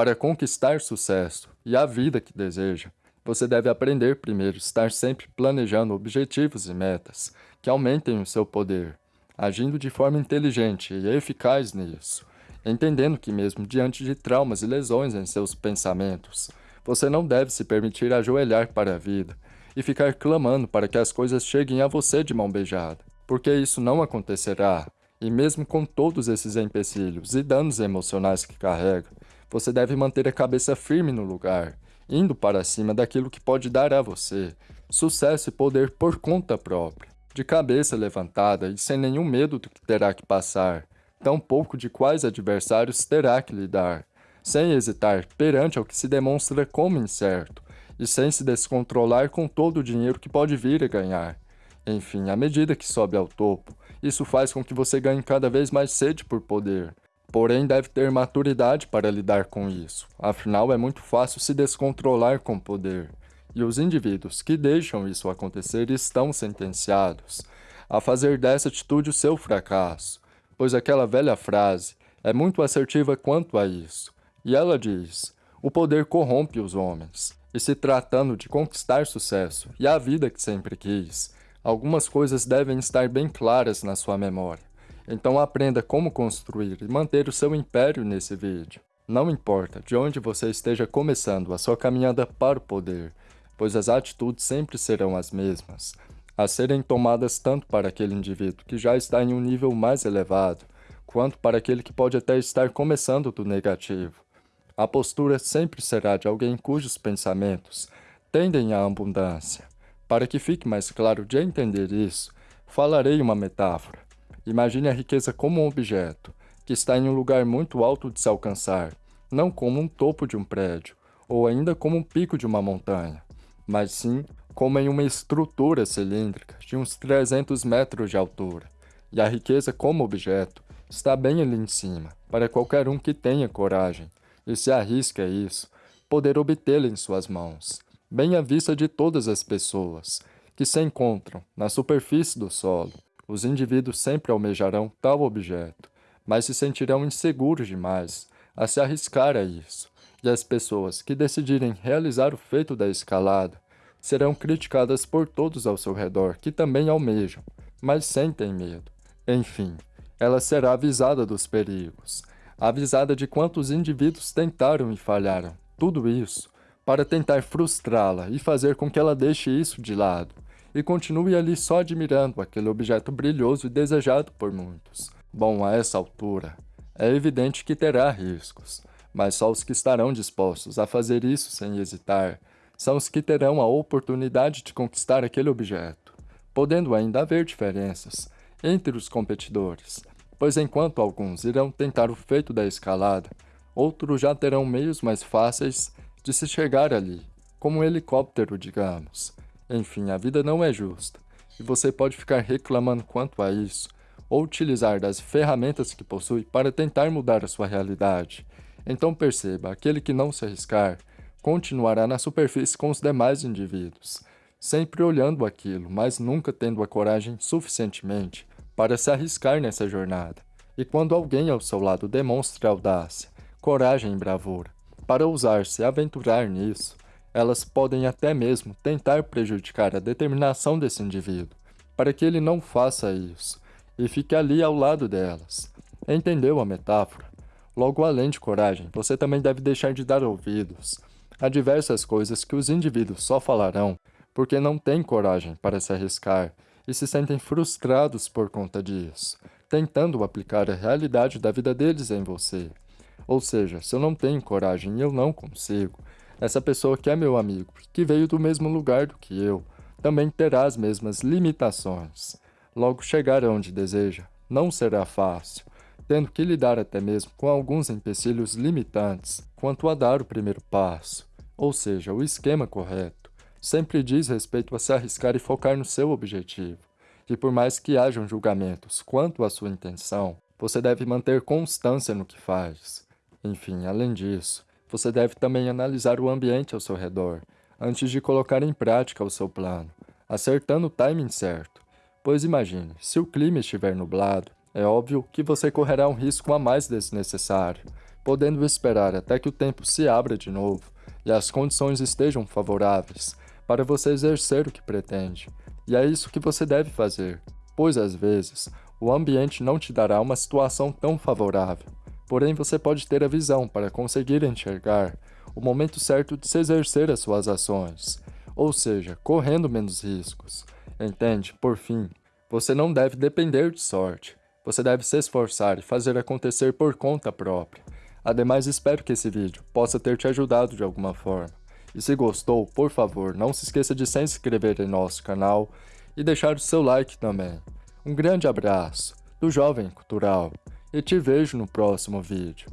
Para conquistar sucesso e a vida que deseja, você deve aprender primeiro estar sempre planejando objetivos e metas que aumentem o seu poder, agindo de forma inteligente e eficaz nisso, entendendo que mesmo diante de traumas e lesões em seus pensamentos, você não deve se permitir ajoelhar para a vida e ficar clamando para que as coisas cheguem a você de mão beijada, porque isso não acontecerá. E mesmo com todos esses empecilhos e danos emocionais que carrega, você deve manter a cabeça firme no lugar, indo para cima daquilo que pode dar a você sucesso e poder por conta própria, de cabeça levantada e sem nenhum medo do que terá que passar, tampouco de quais adversários terá que lidar, sem hesitar perante ao que se demonstra como incerto, e sem se descontrolar com todo o dinheiro que pode vir a ganhar. Enfim, à medida que sobe ao topo, isso faz com que você ganhe cada vez mais sede por poder. Porém, deve ter maturidade para lidar com isso, afinal é muito fácil se descontrolar com poder. E os indivíduos que deixam isso acontecer estão sentenciados a fazer dessa atitude o seu fracasso, pois aquela velha frase é muito assertiva quanto a isso. E ela diz: o poder corrompe os homens. E se tratando de conquistar sucesso e a vida que sempre quis, algumas coisas devem estar bem claras na sua memória. Então aprenda como construir e manter o seu império nesse vídeo. Não importa de onde você esteja começando a sua caminhada para o poder, pois as atitudes sempre serão as mesmas, a serem tomadas tanto para aquele indivíduo que já está em um nível mais elevado, quanto para aquele que pode até estar começando do negativo. A postura sempre será de alguém cujos pensamentos tendem à abundância. Para que fique mais claro de entender isso, falarei uma metáfora. Imagine a riqueza como um objeto, que está em um lugar muito alto de se alcançar, não como um topo de um prédio, ou ainda como um pico de uma montanha, mas sim como em uma estrutura cilíndrica de uns 300 metros de altura. E a riqueza como objeto está bem ali em cima, para qualquer um que tenha coragem, e se arrisca a isso, poder obtê-la em suas mãos, bem à vista de todas as pessoas que se encontram na superfície do solo. Os indivíduos sempre almejarão tal objeto, mas se sentirão inseguros demais a se arriscar a isso, e as pessoas que decidirem realizar o feito da escalada serão criticadas por todos ao seu redor que também almejam, mas sentem medo. Enfim, ela será avisada dos perigos, avisada de quantos indivíduos tentaram e falharam. Tudo isso para tentar frustrá-la e fazer com que ela deixe isso de lado e continue ali só admirando aquele objeto brilhoso e desejado por muitos. Bom, a essa altura, é evidente que terá riscos, mas só os que estarão dispostos a fazer isso sem hesitar são os que terão a oportunidade de conquistar aquele objeto, podendo ainda haver diferenças entre os competidores, pois enquanto alguns irão tentar o feito da escalada, outros já terão meios mais fáceis de se chegar ali, como um helicóptero, digamos. Enfim, a vida não é justa, e você pode ficar reclamando quanto a isso, ou utilizar das ferramentas que possui para tentar mudar a sua realidade. Então perceba, aquele que não se arriscar, continuará na superfície com os demais indivíduos, sempre olhando aquilo, mas nunca tendo a coragem suficientemente para se arriscar nessa jornada. E quando alguém ao seu lado demonstra audácia, coragem e bravura, para ousar-se aventurar nisso, elas podem até mesmo tentar prejudicar a determinação desse indivíduo, para que ele não faça isso, e fique ali ao lado delas. Entendeu a metáfora? Logo além de coragem, você também deve deixar de dar ouvidos a diversas coisas que os indivíduos só falarão porque não têm coragem para se arriscar e se sentem frustrados por conta disso, tentando aplicar a realidade da vida deles em você. Ou seja, se eu não tenho coragem e eu não consigo, essa pessoa que é meu amigo, que veio do mesmo lugar do que eu, também terá as mesmas limitações. Logo chegar onde deseja não será fácil, tendo que lidar até mesmo com alguns empecilhos limitantes quanto a dar o primeiro passo, ou seja, o esquema correto sempre diz respeito a se arriscar e focar no seu objetivo. E por mais que hajam julgamentos quanto à sua intenção, você deve manter constância no que faz. Enfim, além disso, você deve também analisar o ambiente ao seu redor, antes de colocar em prática o seu plano, acertando o timing certo. Pois imagine, se o clima estiver nublado, é óbvio que você correrá um risco a mais desnecessário, podendo esperar até que o tempo se abra de novo e as condições estejam favoráveis para você exercer o que pretende. E é isso que você deve fazer, pois às vezes o ambiente não te dará uma situação tão favorável, porém você pode ter a visão para conseguir enxergar o momento certo de se exercer as suas ações, ou seja, correndo menos riscos. Entende? Por fim, você não deve depender de sorte. Você deve se esforçar e fazer acontecer por conta própria. Ademais, espero que esse vídeo possa ter te ajudado de alguma forma. E se gostou, por favor, não se esqueça de se inscrever em nosso canal e deixar o seu like também. Um grande abraço do Jovem Cultural e te vejo no próximo vídeo.